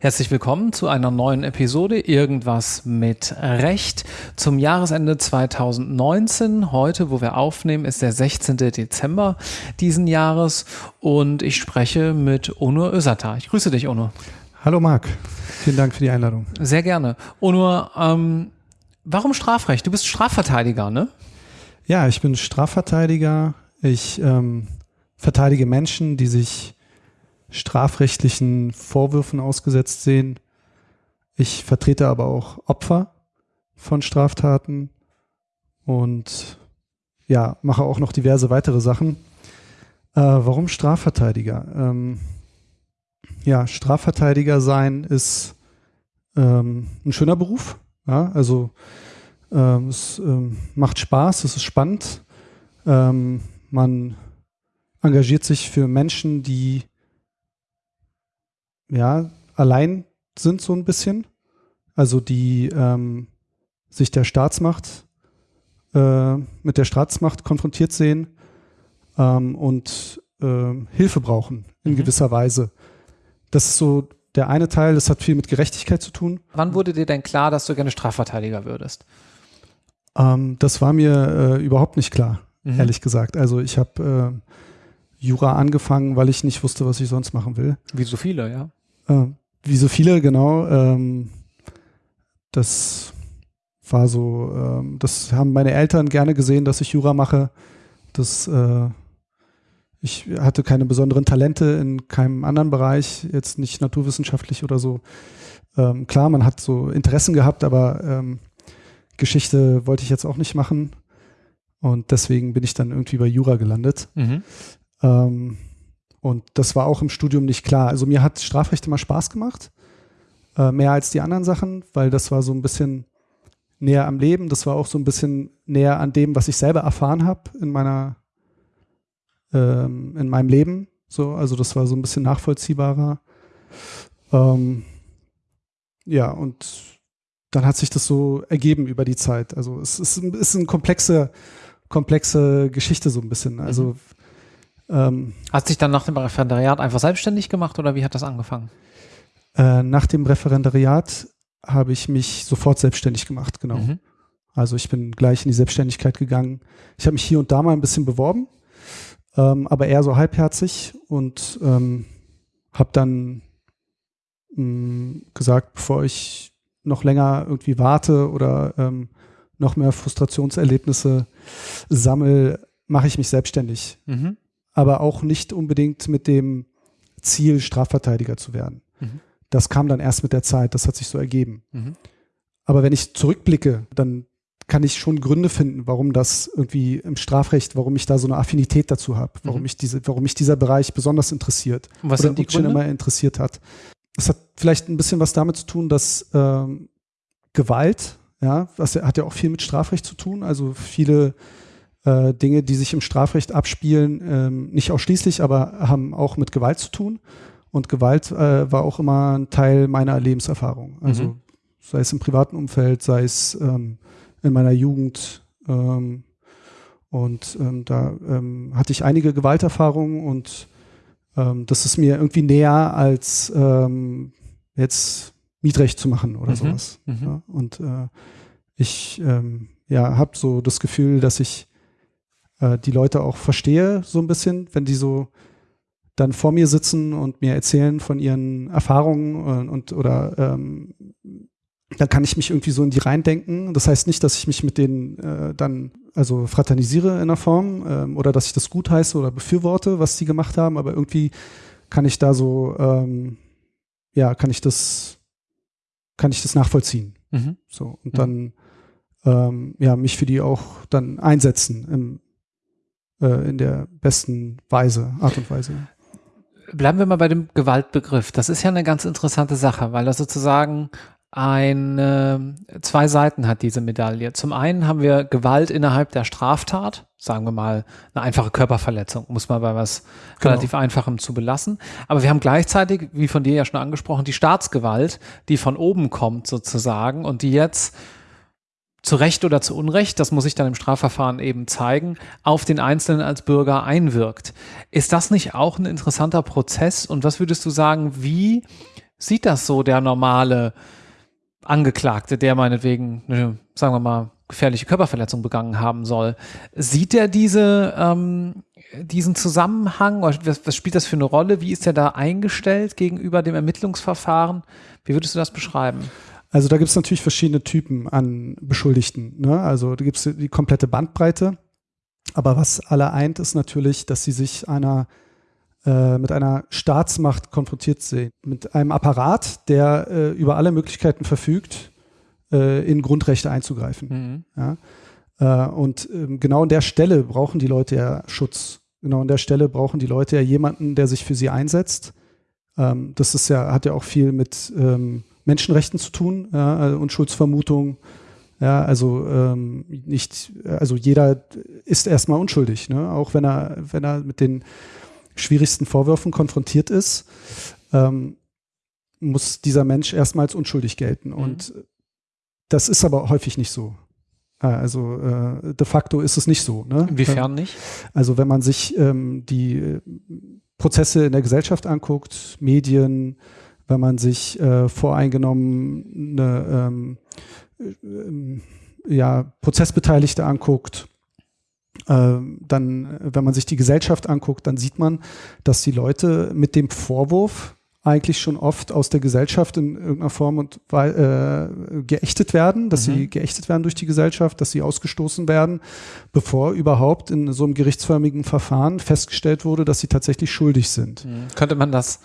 Herzlich willkommen zu einer neuen Episode Irgendwas mit Recht zum Jahresende 2019. Heute, wo wir aufnehmen, ist der 16. Dezember diesen Jahres und ich spreche mit Onur Özata. Ich grüße dich, Onur. Hallo Marc, vielen Dank für die Einladung. Sehr gerne. Onur, ähm, warum Strafrecht? Du bist Strafverteidiger, ne? Ja, ich bin Strafverteidiger. Ich ähm, verteidige Menschen, die sich strafrechtlichen Vorwürfen ausgesetzt sehen. Ich vertrete aber auch Opfer von Straftaten und ja, mache auch noch diverse weitere Sachen. Äh, warum Strafverteidiger? Ähm, ja, Strafverteidiger sein ist ähm, ein schöner Beruf. Ja, also ähm, es ähm, macht Spaß, es ist spannend. Ähm, man engagiert sich für Menschen, die ja, allein sind so ein bisschen. Also die ähm, sich der Staatsmacht äh, mit der Staatsmacht konfrontiert sehen ähm, und äh, Hilfe brauchen in mhm. gewisser Weise. Das ist so der eine Teil, das hat viel mit Gerechtigkeit zu tun. Wann wurde dir denn klar, dass du gerne Strafverteidiger würdest? Ähm, das war mir äh, überhaupt nicht klar, mhm. ehrlich gesagt. Also ich habe äh, Jura angefangen, weil ich nicht wusste, was ich sonst machen will. Wie so viele, ja. Äh, wie so viele, genau. Ähm, das war so, ähm, das haben meine Eltern gerne gesehen, dass ich Jura mache. Das, äh, ich hatte keine besonderen Talente in keinem anderen Bereich, jetzt nicht naturwissenschaftlich oder so. Ähm, klar, man hat so Interessen gehabt, aber ähm, Geschichte wollte ich jetzt auch nicht machen. Und deswegen bin ich dann irgendwie bei Jura gelandet. Mhm. Ähm, und das war auch im Studium nicht klar. Also mir hat Strafrecht immer Spaß gemacht, äh, mehr als die anderen Sachen, weil das war so ein bisschen näher am Leben. Das war auch so ein bisschen näher an dem, was ich selber erfahren habe in meiner, ähm, in meinem Leben. So, also das war so ein bisschen nachvollziehbarer. Ähm, ja, und dann hat sich das so ergeben über die Zeit. Also es ist, ist eine komplexe, komplexe Geschichte so ein bisschen. Also mhm. Ähm, Hast dich dann nach dem Referendariat einfach selbstständig gemacht oder wie hat das angefangen? Äh, nach dem Referendariat habe ich mich sofort selbstständig gemacht, genau. Mhm. Also ich bin gleich in die Selbstständigkeit gegangen. Ich habe mich hier und da mal ein bisschen beworben, ähm, aber eher so halbherzig und ähm, habe dann mh, mm, gesagt, bevor ich noch länger irgendwie warte oder ähm, noch mehr Frustrationserlebnisse sammle, mache ich mich selbstständig. Mhm aber auch nicht unbedingt mit dem Ziel, Strafverteidiger zu werden. Mhm. Das kam dann erst mit der Zeit, das hat sich so ergeben. Mhm. Aber wenn ich zurückblicke, dann kann ich schon Gründe finden, warum das irgendwie im Strafrecht, warum ich da so eine Affinität dazu habe, warum mhm. mich diese, warum mich dieser Bereich besonders interessiert Und was oder sind die schon immer interessiert hat. Es hat vielleicht ein bisschen was damit zu tun, dass ähm, Gewalt, ja, das hat ja auch viel mit Strafrecht zu tun. Also viele äh, Dinge, die sich im Strafrecht abspielen, ähm, nicht ausschließlich, aber haben auch mit Gewalt zu tun. Und Gewalt äh, war auch immer ein Teil meiner Lebenserfahrung. Also mhm. sei es im privaten Umfeld, sei es ähm, in meiner Jugend. Ähm, und ähm, da ähm, hatte ich einige Gewalterfahrungen und ähm, das ist mir irgendwie näher als ähm, jetzt Mietrecht zu machen oder mhm. sowas. Mhm. Ja, und äh, ich ähm, ja, habe so das Gefühl, dass ich äh, die Leute auch verstehe, so ein bisschen, wenn die so dann vor mir sitzen und mir erzählen von ihren Erfahrungen und, und oder ähm, dann kann ich mich irgendwie so in die reindenken. Das heißt nicht, dass ich mich mit denen äh, dann also fraternisiere in einer Form ähm, oder dass ich das gut heiße oder befürworte, was die gemacht haben, aber irgendwie kann ich da so, ähm, ja, kann ich das, kann ich das nachvollziehen. Mhm. So und mhm. dann ähm, ja mich für die auch dann einsetzen im, äh, in der besten Weise, Art und Weise. Bleiben wir mal bei dem Gewaltbegriff. Das ist ja eine ganz interessante Sache, weil das sozusagen eine, zwei Seiten hat diese Medaille. Zum einen haben wir Gewalt innerhalb der Straftat, sagen wir mal eine einfache Körperverletzung, muss man bei was genau. relativ Einfachem zu belassen. Aber wir haben gleichzeitig, wie von dir ja schon angesprochen, die Staatsgewalt, die von oben kommt sozusagen und die jetzt zu Recht oder zu Unrecht, das muss ich dann im Strafverfahren eben zeigen, auf den Einzelnen als Bürger einwirkt. Ist das nicht auch ein interessanter Prozess? Und was würdest du sagen, wie sieht das so der normale Angeklagte, der meinetwegen eine, sagen wir mal, gefährliche Körperverletzung begangen haben soll? Sieht er diese, ähm, diesen Zusammenhang? Was, was spielt das für eine Rolle? Wie ist er da eingestellt gegenüber dem Ermittlungsverfahren? Wie würdest du das beschreiben? Also da gibt es natürlich verschiedene Typen an Beschuldigten. Ne? Also da gibt es die komplette Bandbreite. Aber was alle eint, ist natürlich, dass sie sich einer äh, mit einer Staatsmacht konfrontiert sehen. Mit einem Apparat, der äh, über alle Möglichkeiten verfügt, äh, in Grundrechte einzugreifen. Mhm. Ja? Äh, und ähm, genau an der Stelle brauchen die Leute ja Schutz. Genau an der Stelle brauchen die Leute ja jemanden, der sich für sie einsetzt. Ähm, das ist ja, hat ja auch viel mit ähm, Menschenrechten zu tun, ja, also Unschuldsvermutung. Ja, also ähm, nicht, also jeder ist erstmal unschuldig, ne? auch wenn er, wenn er mit den schwierigsten Vorwürfen konfrontiert ist, ähm, muss dieser Mensch erstmals unschuldig gelten. Mhm. Und das ist aber häufig nicht so. Äh, also äh, de facto ist es nicht so. Ne? Inwiefern nicht? Also wenn man sich ähm, die Prozesse in der Gesellschaft anguckt, Medien, wenn man sich äh, voreingenommene ähm, äh, ja, Prozessbeteiligte anguckt, äh, dann, wenn man sich die Gesellschaft anguckt, dann sieht man, dass die Leute mit dem Vorwurf eigentlich schon oft aus der Gesellschaft in irgendeiner Form und äh, geächtet werden, dass mhm. sie geächtet werden durch die Gesellschaft, dass sie ausgestoßen werden, bevor überhaupt in so einem gerichtsförmigen Verfahren festgestellt wurde, dass sie tatsächlich schuldig sind. Mhm. Könnte man das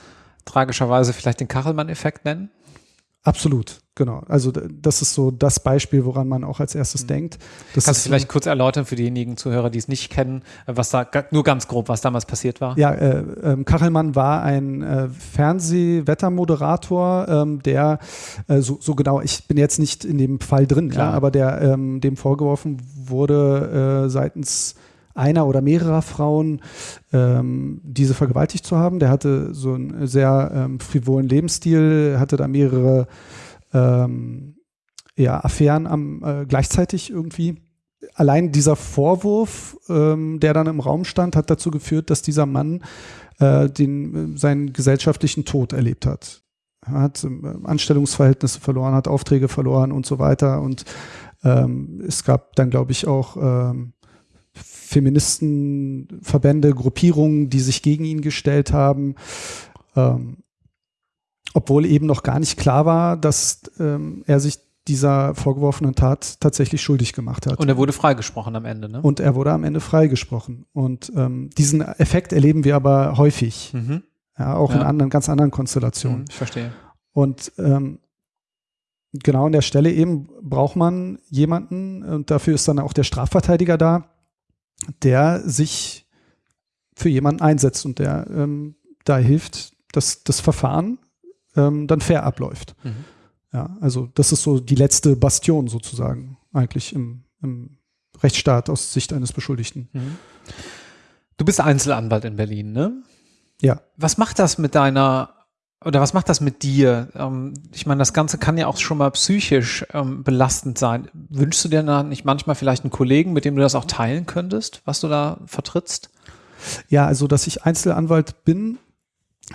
tragischerweise vielleicht den Kachelmann-Effekt nennen? Absolut, genau. Also das ist so das Beispiel, woran man auch als erstes mhm. denkt. Das Kannst du vielleicht kurz erläutern für diejenigen Zuhörer, die es nicht kennen, was da nur ganz grob, was damals passiert war? Ja, äh, äh, Kachelmann war ein äh, Fernsehwettermoderator, ähm, der äh, so, so, genau, ich bin jetzt nicht in dem Fall drin, ja, aber der ähm, dem vorgeworfen wurde äh, seitens einer oder mehrerer Frauen ähm, diese vergewaltigt zu haben. Der hatte so einen sehr ähm, frivolen Lebensstil, hatte da mehrere ähm, ja, Affären am, äh, gleichzeitig irgendwie. Allein dieser Vorwurf, ähm, der dann im Raum stand, hat dazu geführt, dass dieser Mann äh, den, seinen gesellschaftlichen Tod erlebt hat. Er hat äh, Anstellungsverhältnisse verloren, hat Aufträge verloren und so weiter. Und ähm, es gab dann, glaube ich, auch ähm, Feministenverbände, Gruppierungen, die sich gegen ihn gestellt haben. Ähm, obwohl eben noch gar nicht klar war, dass ähm, er sich dieser vorgeworfenen Tat tatsächlich schuldig gemacht hat. Und er wurde freigesprochen am Ende, ne? Und er wurde am Ende freigesprochen. Und ähm, diesen Effekt erleben wir aber häufig. Mhm. Ja, auch ja. in anderen, ganz anderen Konstellationen. Mhm, ich verstehe. Und ähm, genau an der Stelle eben braucht man jemanden, und dafür ist dann auch der Strafverteidiger da, der sich für jemanden einsetzt und der ähm, da hilft, dass das Verfahren ähm, dann fair abläuft. Mhm. Ja, also das ist so die letzte Bastion sozusagen eigentlich im, im Rechtsstaat aus Sicht eines Beschuldigten. Mhm. Du bist Einzelanwalt in Berlin, ne? Ja. Was macht das mit deiner oder was macht das mit dir? Ähm, ich meine, das Ganze kann ja auch schon mal psychisch ähm, belastend sein. Wünschst du dir da nicht manchmal vielleicht einen Kollegen, mit dem du das auch teilen könntest, was du da vertrittst? Ja, also dass ich Einzelanwalt bin,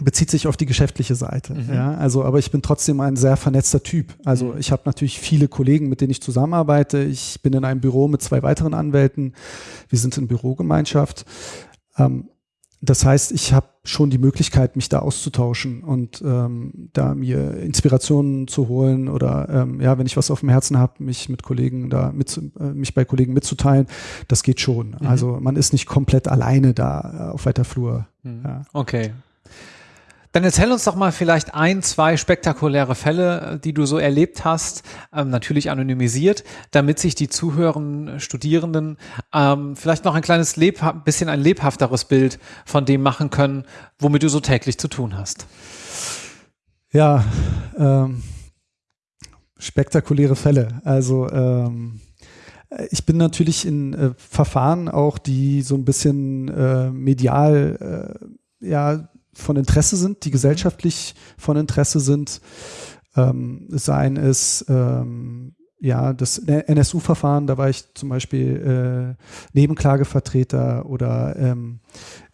bezieht sich auf die geschäftliche Seite. Mhm. Ja, also, aber ich bin trotzdem ein sehr vernetzter Typ. Also mhm. ich habe natürlich viele Kollegen, mit denen ich zusammenarbeite. Ich bin in einem Büro mit zwei weiteren Anwälten. Wir sind in Bürogemeinschaft. Ähm, das heißt, ich habe schon die Möglichkeit, mich da auszutauschen und ähm, da mir Inspirationen zu holen oder ähm, ja, wenn ich was auf dem Herzen habe, mich mit Kollegen da mit, äh, mich bei Kollegen mitzuteilen, das geht schon. Mhm. Also man ist nicht komplett alleine da auf weiter Flur. Mhm. Ja. Okay, dann erzähl uns doch mal vielleicht ein, zwei spektakuläre Fälle, die du so erlebt hast, ähm, natürlich anonymisiert, damit sich die zuhörenden Studierenden ähm, vielleicht noch ein kleines lebha bisschen ein lebhafteres Bild von dem machen können, womit du so täglich zu tun hast. Ja, ähm, spektakuläre Fälle. Also ähm, ich bin natürlich in äh, Verfahren auch, die so ein bisschen äh, medial äh, ja von Interesse sind, die gesellschaftlich von Interesse sind, ähm, seien es ähm, ja, das NSU-Verfahren, da war ich zum Beispiel äh, Nebenklagevertreter oder ähm,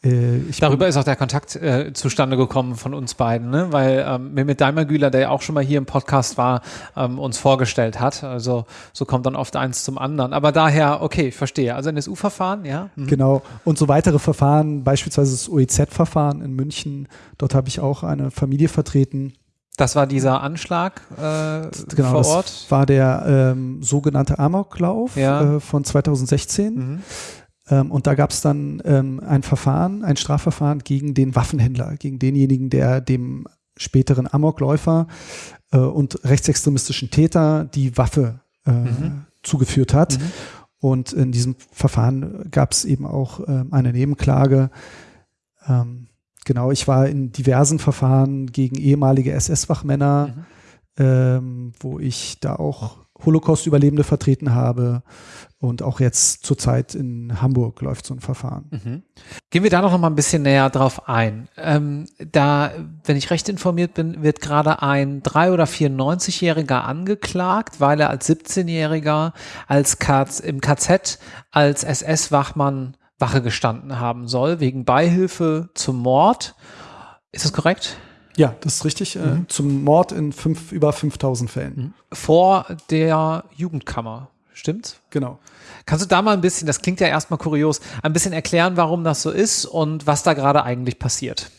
äh, Darüber ist auch der Kontakt äh, zustande gekommen von uns beiden, ne? weil ähm, Mehmet Daimagüler, der ja auch schon mal hier im Podcast war, ähm, uns vorgestellt hat. Also so kommt dann oft eins zum anderen. Aber daher, okay, verstehe. Also NSU-Verfahren, ja. Mhm. Genau. Und so weitere Verfahren, beispielsweise das OEZ-Verfahren in München, dort habe ich auch eine Familie vertreten das war dieser Anschlag äh, genau, vor Ort? Das war der ähm, sogenannte Amoklauf ja. äh, von 2016. Mhm. Ähm, und da gab es dann ähm, ein Verfahren, ein Strafverfahren gegen den Waffenhändler, gegen denjenigen, der dem späteren Amokläufer äh, und rechtsextremistischen Täter die Waffe äh, mhm. zugeführt hat. Mhm. Und in diesem Verfahren gab es eben auch äh, eine Nebenklage. Ähm, Genau, ich war in diversen Verfahren gegen ehemalige SS-Wachmänner, mhm. ähm, wo ich da auch Holocaust-Überlebende vertreten habe. Und auch jetzt zurzeit in Hamburg läuft so ein Verfahren. Mhm. Gehen wir da noch mal ein bisschen näher drauf ein. Ähm, da, wenn ich recht informiert bin, wird gerade ein 3- oder 94-Jähriger angeklagt, weil er als 17-Jähriger als KZ, im KZ als SS-Wachmann Wache gestanden haben soll, wegen Beihilfe zum Mord. Ist das korrekt? Ja, das ist richtig. Äh, mhm. zum Mord in fünf, über 5000 Fällen. Mhm. Vor der Jugendkammer. Stimmt's? Genau. Kannst du da mal ein bisschen, das klingt ja erstmal kurios, ein bisschen erklären, warum das so ist und was da gerade eigentlich passiert?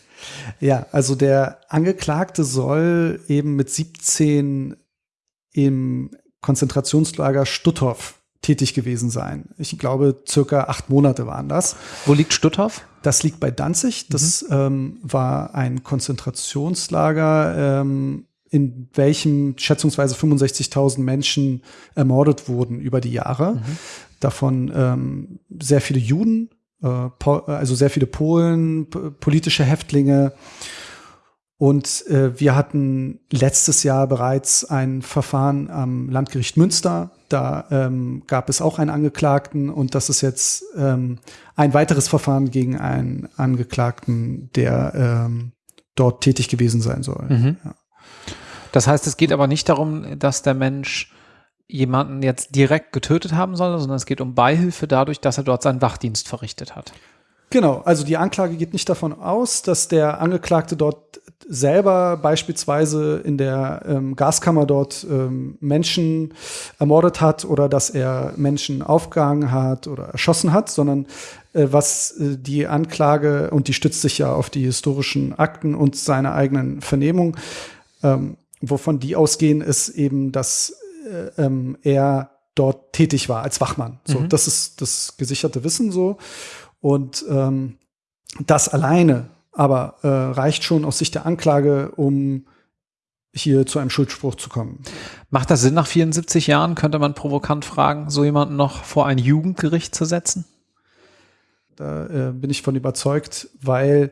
Ja, also der Angeklagte soll eben mit 17 im Konzentrationslager Stutthof tätig gewesen sein. Ich glaube, circa acht Monate waren das. Wo liegt Stutthof? Das liegt bei Danzig. Das mhm. ähm, war ein Konzentrationslager, ähm, in welchem schätzungsweise 65.000 Menschen ermordet wurden über die Jahre. Mhm. Davon ähm, sehr viele Juden, äh, also sehr viele Polen, politische Häftlinge und äh, wir hatten letztes Jahr bereits ein Verfahren am Landgericht Münster. Da ähm, gab es auch einen Angeklagten und das ist jetzt ähm, ein weiteres Verfahren gegen einen Angeklagten, der ähm, dort tätig gewesen sein soll. Mhm. Ja. Das heißt, es geht aber nicht darum, dass der Mensch jemanden jetzt direkt getötet haben soll, sondern es geht um Beihilfe dadurch, dass er dort seinen Wachdienst verrichtet hat. Genau, also die Anklage geht nicht davon aus, dass der Angeklagte dort selber beispielsweise in der ähm, Gaskammer dort ähm, Menschen ermordet hat oder dass er Menschen aufgehangen hat oder erschossen hat, sondern äh, was äh, die Anklage, und die stützt sich ja auf die historischen Akten und seine eigenen Vernehmungen, ähm, wovon die ausgehen, ist eben, dass äh, ähm, er dort tätig war als Wachmann. So, mhm. das ist das gesicherte Wissen so. Und ähm, das alleine aber äh, reicht schon aus Sicht der Anklage, um hier zu einem Schuldspruch zu kommen. Macht das Sinn, nach 74 Jahren, könnte man provokant fragen, so jemanden noch vor ein Jugendgericht zu setzen? Da äh, bin ich von überzeugt, weil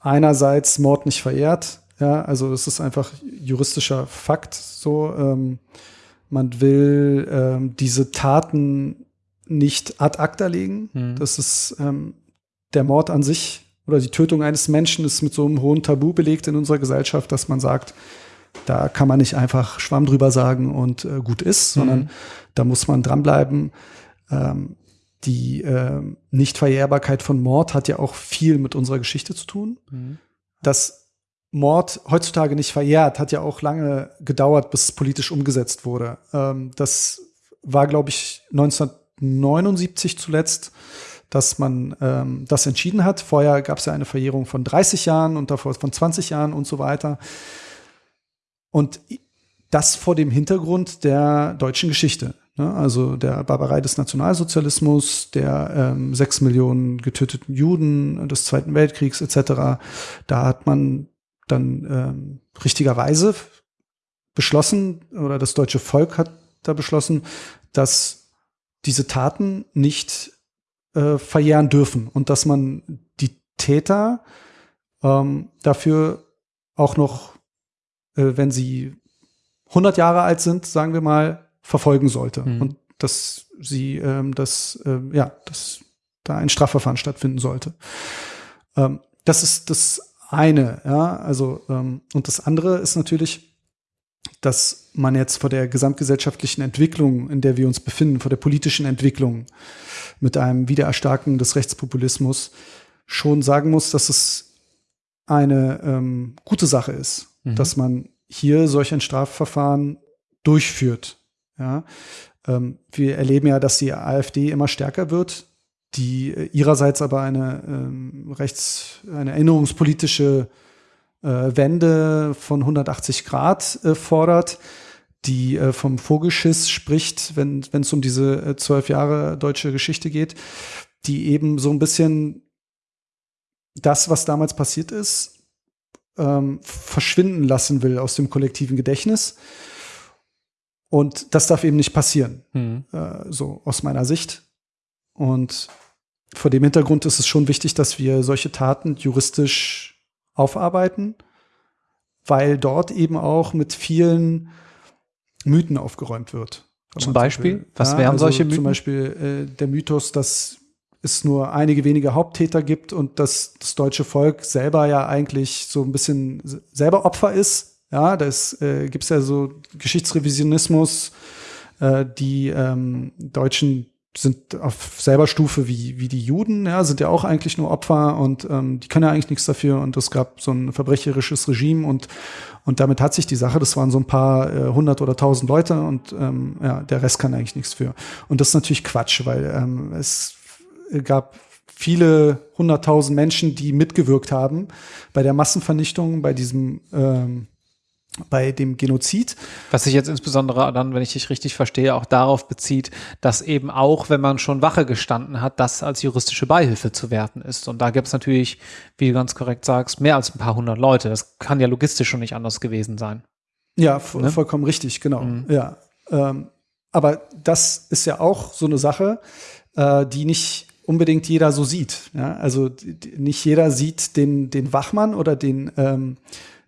einerseits Mord nicht verehrt, ja, also es ist einfach juristischer Fakt so. Ähm, man will ähm, diese Taten nicht ad acta legen. Mhm. Das ist ähm, der Mord an sich oder die Tötung eines Menschen ist mit so einem hohen Tabu belegt in unserer Gesellschaft, dass man sagt, da kann man nicht einfach Schwamm drüber sagen und äh, gut ist, sondern mhm. da muss man dranbleiben. Ähm, die äh, Nichtverjährbarkeit von Mord hat ja auch viel mit unserer Geschichte zu tun. Mhm. Dass Mord heutzutage nicht verjährt, hat ja auch lange gedauert, bis es politisch umgesetzt wurde. Ähm, das war, glaube ich, 1979 zuletzt dass man ähm, das entschieden hat. Vorher gab es ja eine Verjährung von 30 Jahren und davor von 20 Jahren und so weiter. Und das vor dem Hintergrund der deutschen Geschichte. Ne? Also der Barbarei des Nationalsozialismus, der ähm, sechs Millionen getöteten Juden des Zweiten Weltkriegs etc. Da hat man dann ähm, richtigerweise beschlossen, oder das deutsche Volk hat da beschlossen, dass diese Taten nicht äh, verjähren dürfen und dass man die Täter ähm, dafür auch noch, äh, wenn sie 100 Jahre alt sind, sagen wir mal, verfolgen sollte mhm. und dass sie ähm, das äh, ja, dass da ein Strafverfahren stattfinden sollte. Ähm, das ist das eine, ja, also ähm, und das andere ist natürlich dass man jetzt vor der gesamtgesellschaftlichen Entwicklung, in der wir uns befinden, vor der politischen Entwicklung mit einem Wiedererstarken des Rechtspopulismus schon sagen muss, dass es eine ähm, gute Sache ist, mhm. dass man hier solch ein Strafverfahren durchführt. Ja, ähm, wir erleben ja, dass die AfD immer stärker wird, die ihrerseits aber eine ähm, rechts, eine erinnerungspolitische Wende von 180 Grad äh, fordert, die äh, vom Vogelschiss spricht, wenn es um diese äh, zwölf Jahre deutsche Geschichte geht, die eben so ein bisschen das, was damals passiert ist, ähm, verschwinden lassen will aus dem kollektiven Gedächtnis. Und das darf eben nicht passieren, mhm. äh, so aus meiner Sicht. Und vor dem Hintergrund ist es schon wichtig, dass wir solche Taten juristisch aufarbeiten, weil dort eben auch mit vielen Mythen aufgeräumt wird. Zum Beispiel? Was ja, wären also solche Mythen? Zum Beispiel äh, der Mythos, dass es nur einige wenige Haupttäter gibt und dass das deutsche Volk selber ja eigentlich so ein bisschen selber Opfer ist. Ja, das äh, gibt es ja so Geschichtsrevisionismus. Äh, die ähm, Deutschen sind auf selber Stufe wie, wie die Juden, ja, sind ja auch eigentlich nur Opfer und ähm, die können ja eigentlich nichts dafür und es gab so ein verbrecherisches Regime und, und damit hat sich die Sache, das waren so ein paar äh, hundert oder tausend Leute und ähm, ja, der Rest kann eigentlich nichts für. Und das ist natürlich Quatsch, weil ähm, es gab viele hunderttausend Menschen, die mitgewirkt haben bei der Massenvernichtung, bei diesem ähm, bei dem Genozid. Was sich jetzt insbesondere dann, wenn ich dich richtig verstehe, auch darauf bezieht, dass eben auch, wenn man schon Wache gestanden hat, das als juristische Beihilfe zu werten ist. Und da gibt es natürlich, wie du ganz korrekt sagst, mehr als ein paar hundert Leute. Das kann ja logistisch schon nicht anders gewesen sein. Ja, ne? vollkommen richtig, genau. Mhm. Ja. Ähm, aber das ist ja auch so eine Sache, äh, die nicht unbedingt jeder so sieht. Ja? Also nicht jeder sieht den, den Wachmann oder den, ähm,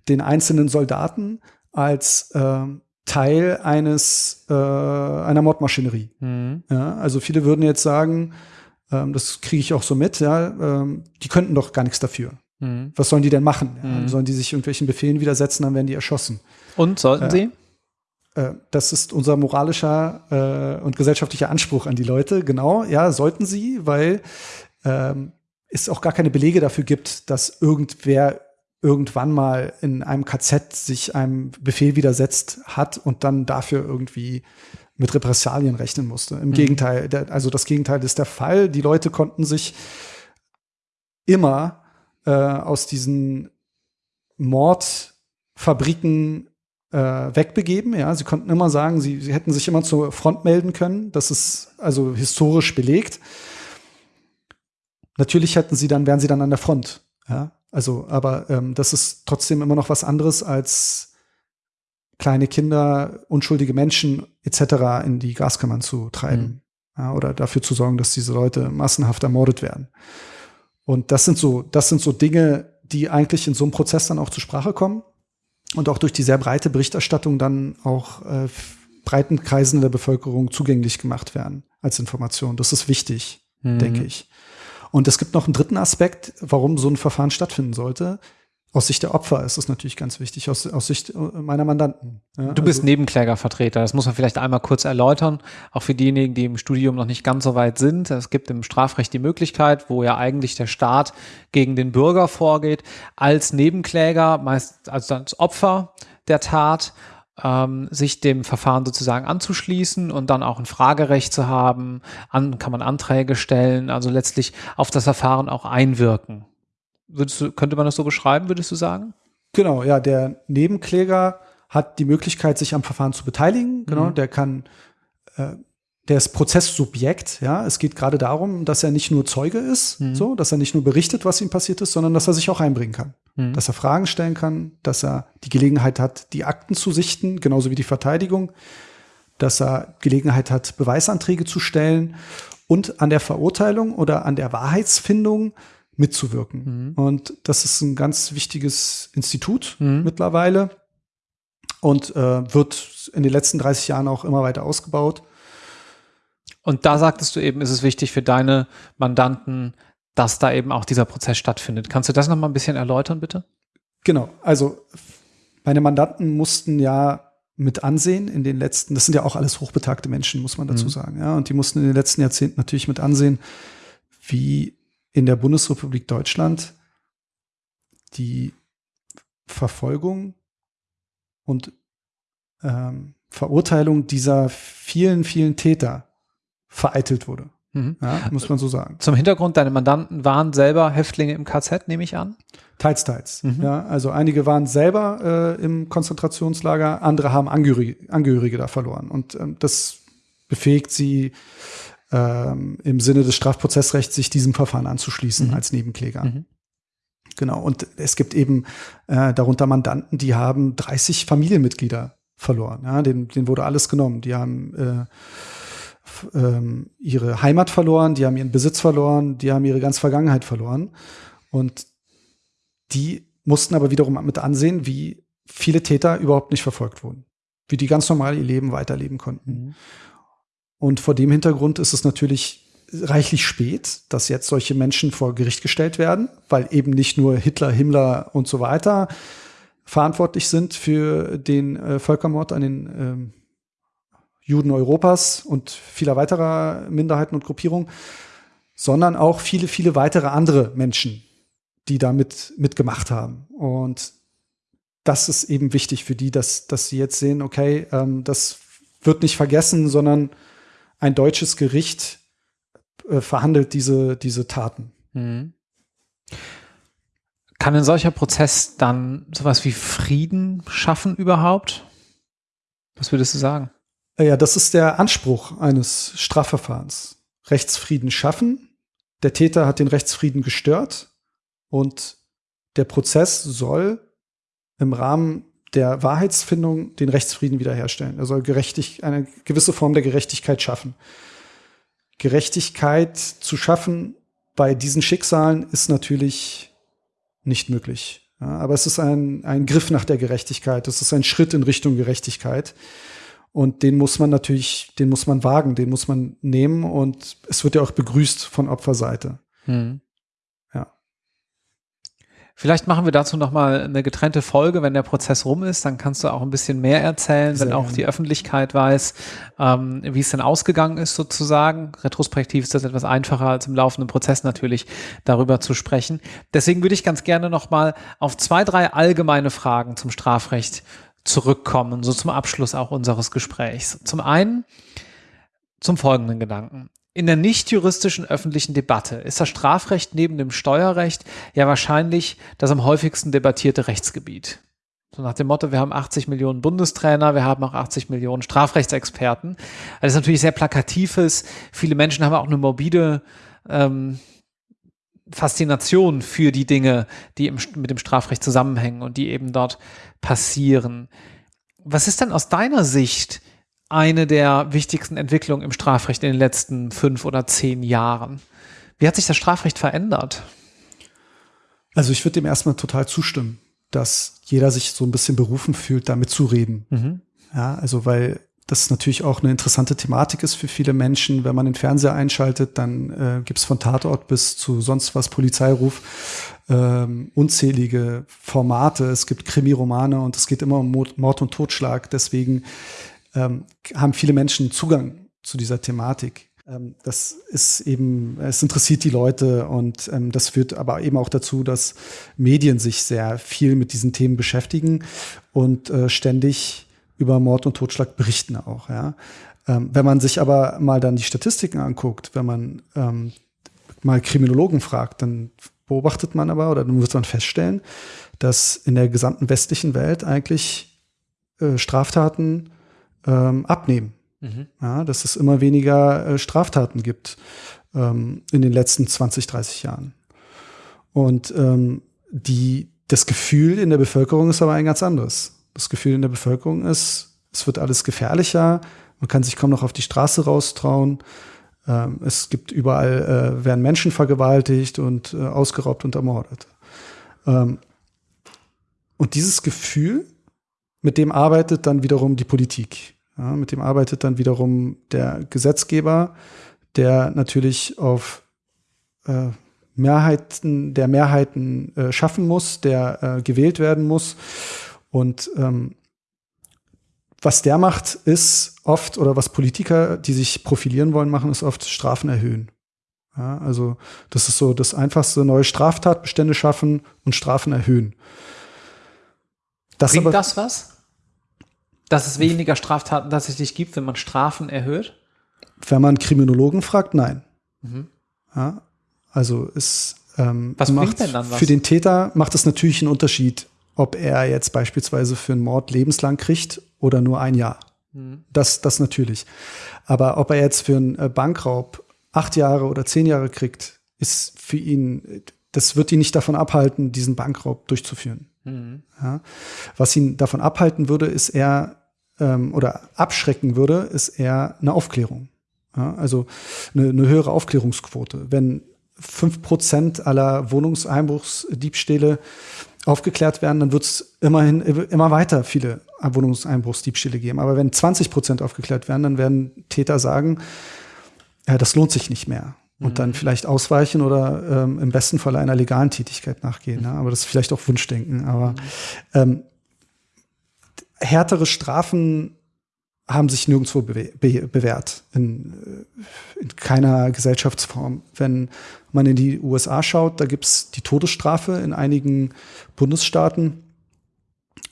den einzelnen Soldaten als äh, Teil eines äh, einer Mordmaschinerie. Mhm. Ja? Also viele würden jetzt sagen, ähm, das kriege ich auch so mit, ja, ähm, die könnten doch gar nichts dafür. Mhm. Was sollen die denn machen? Ja? Mhm. Sollen die sich irgendwelchen Befehlen widersetzen, dann werden die erschossen. Und sollten äh, sie? Äh, das ist unser moralischer äh, und gesellschaftlicher Anspruch an die Leute. Genau, ja, sollten sie, weil ähm, es auch gar keine Belege dafür gibt, dass irgendwer irgendwann mal in einem KZ sich einem Befehl widersetzt hat und dann dafür irgendwie mit Repressalien rechnen musste. Im mhm. Gegenteil, der, also das Gegenteil ist der Fall. Die Leute konnten sich immer äh, aus diesen Mordfabriken äh, wegbegeben. Ja, sie konnten immer sagen, sie, sie hätten sich immer zur Front melden können. Das ist also historisch belegt. Natürlich hätten sie dann, wären sie dann an der Front. Ja, also, aber ähm, das ist trotzdem immer noch was anderes als kleine Kinder, unschuldige Menschen etc. in die Gaskammern zu treiben. Mhm. Ja, oder dafür zu sorgen, dass diese Leute massenhaft ermordet werden. Und das sind so, das sind so Dinge, die eigentlich in so einem Prozess dann auch zur Sprache kommen und auch durch die sehr breite Berichterstattung dann auch äh, breiten Kreisen der Bevölkerung zugänglich gemacht werden als Information. Das ist wichtig, mhm. denke ich. Und es gibt noch einen dritten Aspekt, warum so ein Verfahren stattfinden sollte. Aus Sicht der Opfer ist es natürlich ganz wichtig, aus, aus Sicht äh, meiner Mandanten. Ja, du bist also, Nebenklägervertreter, das muss man vielleicht einmal kurz erläutern, auch für diejenigen, die im Studium noch nicht ganz so weit sind. Es gibt im Strafrecht die Möglichkeit, wo ja eigentlich der Staat gegen den Bürger vorgeht, als Nebenkläger, meist also als Opfer der Tat, ähm, sich dem Verfahren sozusagen anzuschließen und dann auch ein Fragerecht zu haben, an, kann man Anträge stellen, also letztlich auf das Verfahren auch einwirken. Du, könnte man das so beschreiben, würdest du sagen? Genau, ja, der Nebenkläger hat die Möglichkeit, sich am Verfahren zu beteiligen. Genau, mhm. der kann, äh, der ist Prozesssubjekt. Ja, es geht gerade darum, dass er nicht nur Zeuge ist, mhm. so, dass er nicht nur berichtet, was ihm passiert ist, sondern dass er sich auch einbringen kann, mhm. dass er Fragen stellen kann, dass er die Gelegenheit hat, die Akten zu sichten, genauso wie die Verteidigung, dass er Gelegenheit hat, Beweisanträge zu stellen und an der Verurteilung oder an der Wahrheitsfindung mitzuwirken. Mhm. Und das ist ein ganz wichtiges Institut mhm. mittlerweile und äh, wird in den letzten 30 Jahren auch immer weiter ausgebaut. Und da sagtest du eben, ist es wichtig für deine Mandanten, dass da eben auch dieser Prozess stattfindet. Kannst du das noch mal ein bisschen erläutern, bitte? Genau. Also meine Mandanten mussten ja mit ansehen in den letzten, das sind ja auch alles hochbetagte Menschen, muss man dazu Mhm. sagen, ja, und die mussten in den letzten Jahrzehnten natürlich mit ansehen, wie in der Bundesrepublik Deutschland die Verfolgung und ähm, Verurteilung dieser vielen, vielen Täter vereitelt wurde. Mhm. Ja, muss man so sagen. Zum Hintergrund, deine Mandanten waren selber Häftlinge im KZ, nehme ich an. Teils, teils. Mhm. Ja, also einige waren selber äh, im Konzentrationslager, andere haben Angehörige, Angehörige da verloren. Und ähm, das befähigt sie ähm, im Sinne des Strafprozessrechts, sich diesem Verfahren anzuschließen Mhm. als Nebenkläger. Mhm. Genau. Und es gibt eben äh, darunter Mandanten, die haben 30 Familienmitglieder verloren. Ja, denen, denen wurde alles genommen. Die haben äh, ähm, ihre Heimat verloren, die haben ihren Besitz verloren, die haben ihre ganze Vergangenheit verloren. Und die mussten aber wiederum mit ansehen, wie viele Täter überhaupt nicht verfolgt wurden. Wie die ganz normal ihr Leben weiterleben konnten. Mhm. Und vor dem Hintergrund ist es natürlich reichlich spät, dass jetzt solche Menschen vor Gericht gestellt werden, weil eben nicht nur Hitler, Himmler und so weiter verantwortlich sind für den äh, Völkermord an den ähm, Juden Europas und vieler weiterer Minderheiten und Gruppierungen, sondern auch viele, viele weitere andere Menschen, die da mit, mitgemacht haben. Und das ist eben wichtig für die, dass, dass sie jetzt sehen, okay, ähm, das wird nicht vergessen, sondern ein deutsches Gericht äh, verhandelt diese, diese Taten. Mhm. Kann ein solcher Prozess dann sowas wie Frieden schaffen überhaupt? Was würdest du sagen? Äh, Ja, das ist der Anspruch eines Strafverfahrens. Rechtsfrieden schaffen. Der Täter hat den Rechtsfrieden gestört und der Prozess soll im Rahmen der Wahrheitsfindung den Rechtsfrieden wiederherstellen. Er soll gerechtig, eine gewisse Form der Gerechtigkeit schaffen. Gerechtigkeit zu schaffen bei diesen Schicksalen ist natürlich nicht möglich. Ja, aber es ist ein, ein Griff nach der Gerechtigkeit. Es ist ein Schritt in Richtung Gerechtigkeit. Und den muss man natürlich, den muss man wagen, den muss man nehmen und es wird ja auch begrüßt von Opferseite. Ja. Vielleicht machen wir dazu nochmal eine getrennte Folge, wenn der Prozess rum ist. Dann kannst du auch ein bisschen mehr erzählen, Sehr wenn auch die Öffentlichkeit weiß, ähm, wie es denn ausgegangen ist sozusagen. Retrospektiv ist das etwas einfacher als im laufenden Prozess natürlich darüber zu sprechen. Deswegen würde ich ganz gerne nochmal auf zwei, drei allgemeine Fragen zum Strafrecht zurückkommen, so zum Abschluss auch unseres Gesprächs. Zum einen zum folgenden Gedanken. In der nicht juristischen öffentlichen Debatte ist das Strafrecht neben dem Steuerrecht ja wahrscheinlich das am häufigsten debattierte Rechtsgebiet. So nach dem Motto, wir haben 80 Millionen Bundestrainer, wir haben auch 80 Millionen Strafrechtsexperten. Das ist natürlich sehr plakativ ist. Viele Menschen haben auch eine morbide ähm, Faszination für die Dinge, die im, mit dem Strafrecht zusammenhängen und die eben dort passieren. Was ist denn aus deiner Sicht eine der wichtigsten Entwicklungen im Strafrecht in den letzten fünf oder zehn Jahren? Wie hat sich das Strafrecht verändert? Also ich würde dem erstmal total zustimmen, dass jeder sich so ein bisschen berufen fühlt, damit zu reden. Mhm. Ja, also weil das natürlich auch eine interessante Thematik ist für viele Menschen. Wenn man den Fernseher einschaltet, dann äh, gibt es von Tatort bis zu sonst was Polizeiruf ähm, unzählige Formate. Es gibt Krimiromane und es geht immer um Mord und Totschlag. Deswegen ähm, haben viele Menschen Zugang zu dieser Thematik. Ähm, das ist eben, es interessiert die Leute und ähm, das führt aber eben auch dazu, dass Medien sich sehr viel mit diesen Themen beschäftigen und äh, ständig über Mord und Totschlag berichten auch. Ja. Ähm, wenn man sich aber mal dann die Statistiken anguckt, wenn man ähm, mal Kriminologen fragt, dann beobachtet man aber oder dann wird man feststellen, dass in der gesamten westlichen Welt eigentlich äh, Straftaten ähm, abnehmen. Mhm. Ja, dass es immer weniger äh, Straftaten gibt ähm, in den letzten 20, 30 Jahren. Und ähm, die, das Gefühl in der Bevölkerung ist aber ein ganz anderes. Das Gefühl in der Bevölkerung ist, es wird alles gefährlicher, man kann sich kaum noch auf die Straße raustrauen. Ähm, es gibt überall, äh, werden Menschen vergewaltigt und äh, ausgeraubt und ermordet. Ähm, und dieses Gefühl, mit dem arbeitet dann wiederum die Politik. Ja, mit dem arbeitet dann wiederum der Gesetzgeber, der natürlich auf äh, Mehrheiten, der Mehrheiten äh, schaffen muss, der äh, gewählt werden muss. Und ähm, was der macht, ist oft, oder was Politiker, die sich profilieren wollen, machen, ist oft Strafen erhöhen. Ja, also das ist so das Einfachste, neue Straftatbestände schaffen und Strafen erhöhen. Das Bringt aber, das was? Dass es weniger Straftaten tatsächlich gibt, wenn man Strafen erhöht? Wenn man Kriminologen fragt, nein. Mhm. Ja, also ist ähm, was macht, denn dann was? Für den Täter macht es natürlich einen Unterschied, ob er jetzt beispielsweise für einen Mord lebenslang kriegt oder nur ein Jahr. Mhm. Das, das natürlich. Aber ob er jetzt für einen äh, Bankraub acht Jahre oder zehn Jahre kriegt, ist für ihn, das wird ihn nicht davon abhalten, diesen Bankraub durchzuführen. Mhm. Ja. Was ihn davon abhalten würde, ist eher, ähm, oder abschrecken würde, ist eher eine Aufklärung. Ja, also eine, eine höhere Aufklärungsquote. Wenn fünf Prozent aller Wohnungseinbruchsdiebstähle aufgeklärt werden, dann wird es immerhin immer weiter viele Wohnungseinbruchsdiebstähle geben. Aber wenn 20 Prozent aufgeklärt werden, dann werden Täter sagen, ja, das lohnt sich nicht mehr. Und mhm. dann vielleicht ausweichen oder ähm, im besten Fall einer legalen Tätigkeit nachgehen. Mhm. Ne? Aber das ist vielleicht auch Wunschdenken. Aber mhm. ähm, härtere Strafen haben sich nirgendwo be be bewährt, in, äh, in, keiner Gesellschaftsform. Wenn man in die USA schaut, da gibt's die Todesstrafe in einigen Bundesstaaten.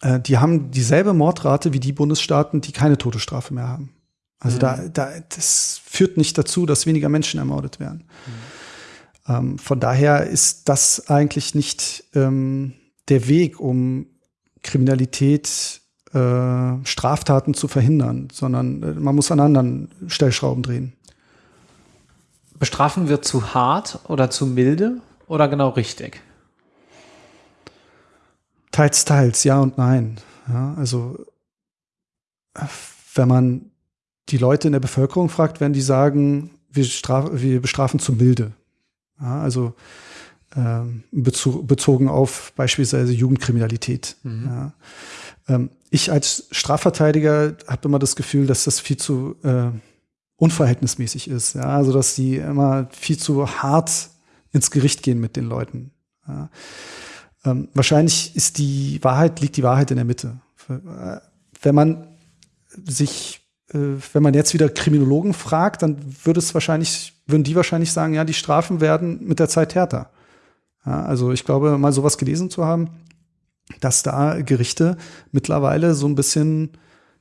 Äh, die haben dieselbe Mordrate wie die Bundesstaaten, die keine Todesstrafe mehr haben. Also mhm. da, da, das führt nicht dazu, dass weniger Menschen ermordet werden. Mhm. Ähm, von daher ist das eigentlich nicht ähm, der Weg, um Kriminalität äh, Straftaten zu verhindern, sondern äh, man muss an anderen Stellschrauben drehen. Bestrafen wir zu hart oder zu milde oder genau richtig? Teils, teils, ja und nein. Ja, also wenn man die Leute in der Bevölkerung fragt, werden die sagen, wir, straf, wir bestrafen zu milde. Ja, also ähm, bezogen auf beispielsweise Jugendkriminalität. Mhm. Ja. Ähm, ich als Strafverteidiger habe immer das Gefühl, dass das viel zu äh, unverhältnismäßig ist. Ja? Also dass die immer viel zu hart ins Gericht gehen mit den Leuten. Ja? Ähm, wahrscheinlich ist die Wahrheit, liegt die Wahrheit in der Mitte. Wenn man sich, äh, wenn man jetzt wieder Kriminologen fragt, dann würde es wahrscheinlich, würden die wahrscheinlich sagen, ja, die Strafen werden mit der Zeit härter. Ja, also ich glaube, mal sowas gelesen zu haben, dass da Gerichte mittlerweile so ein bisschen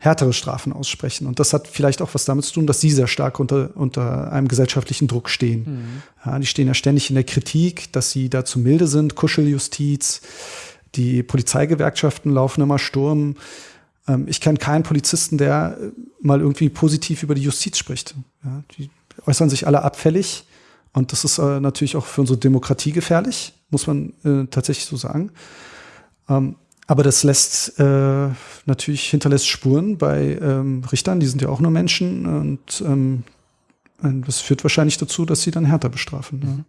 härtere Strafen aussprechen. Und das hat vielleicht auch was damit zu tun, dass sie sehr stark unter, unter einem gesellschaftlichen Druck stehen. Mhm. Ja, die stehen ja ständig in der Kritik, dass sie da zu milde sind, Kuscheljustiz. Die Polizeigewerkschaften laufen immer Sturm. Ähm, ich kenne keinen Polizisten, der mal irgendwie positiv über die Justiz spricht. Ja, die äußern sich alle abfällig. Und das ist äh, natürlich auch für unsere Demokratie gefährlich, muss man äh, tatsächlich so sagen. Ähm, aber das lässt äh, natürlich hinterlässt Spuren bei ähm, Richtern, die sind ja auch nur Menschen und ähm, das führt wahrscheinlich dazu, dass sie dann härter bestrafen. Mhm.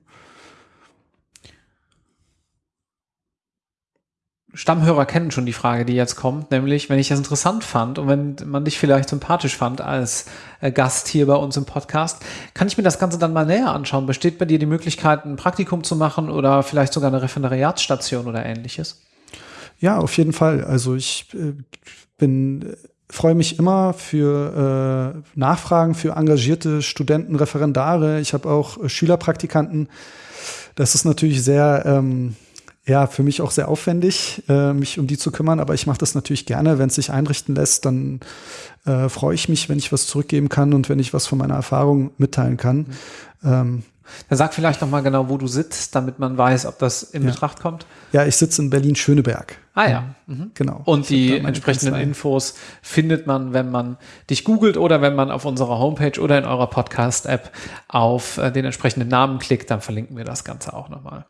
Stammhörer kennen schon die Frage, die jetzt kommt, nämlich, wenn ich das interessant fand und wenn man dich vielleicht sympathisch fand als äh, Gast hier bei uns im Podcast, kann ich mir das Ganze dann mal näher anschauen? Besteht bei dir die Möglichkeit, ein Praktikum zu machen oder vielleicht sogar eine Referendariatsstation oder ähnliches? Ja, auf jeden Fall. Also ich äh, bin freue mich immer für äh, Nachfragen für engagierte Studenten, Referendare. Ich habe auch äh, Schülerpraktikanten. Das ist natürlich sehr ähm, ja, für mich auch sehr aufwendig, äh, mich um die zu kümmern, aber ich mache das natürlich gerne. Wenn es sich einrichten lässt, dann äh, freue ich mich, wenn ich was zurückgeben kann und wenn ich was von meiner Erfahrung mitteilen kann. Mhm. Ähm, dann sag vielleicht noch mal genau, wo du sitzt, damit man weiß, ob das in ja. Betracht kommt. Ja, ich sitze in Berlin-Schöneberg. Ah ja. Mhm. Genau. Und die entsprechenden Kanzlei. Infos findet man, wenn man dich googelt oder wenn man auf unserer Homepage oder in eurer Podcast-App auf äh, den entsprechenden Namen klickt, dann verlinken wir das Ganze auch nochmal.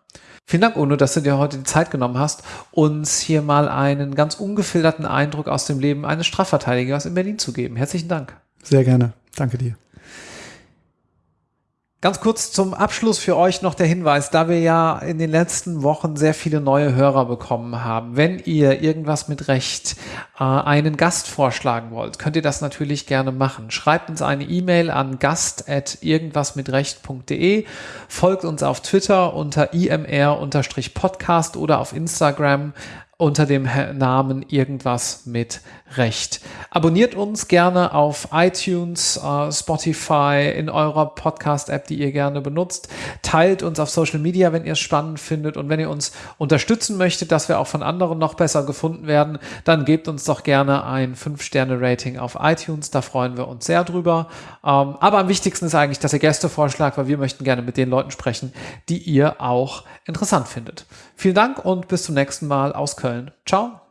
Vielen Dank, Uno, dass du dir heute die Zeit genommen hast, uns hier mal einen ganz ungefilterten Eindruck aus dem Leben eines Strafverteidigers in Berlin zu geben. Herzlichen Dank. Sehr gerne. Danke dir. Ganz kurz zum Abschluss für euch noch der Hinweis, da wir ja in den letzten Wochen sehr viele neue Hörer bekommen haben. Wenn ihr irgendwas mit Recht äh, einen Gast vorschlagen wollt, könnt ihr das natürlich gerne machen. Schreibt uns eine E-Mail an gast.irgendwasmitrecht.de, folgt uns auf Twitter unter imr-podcast oder auf Instagram unter dem Namen irgendwas mit Recht. Abonniert uns gerne auf iTunes, uh, Spotify, in eurer Podcast-App, die ihr gerne benutzt. Teilt uns auf Social Media, wenn ihr es spannend findet. Und wenn ihr uns unterstützen möchtet, dass wir auch von anderen noch besser gefunden werden, dann gebt uns doch gerne ein 5-Sterne-Rating auf iTunes. Da freuen wir uns sehr drüber. Ähm, aber am wichtigsten ist eigentlich, dass ihr Gäste vorschlagt, weil wir möchten gerne mit den Leuten sprechen, die ihr auch interessant findet. Vielen Dank und bis zum nächsten Mal aus Köln. Ciao.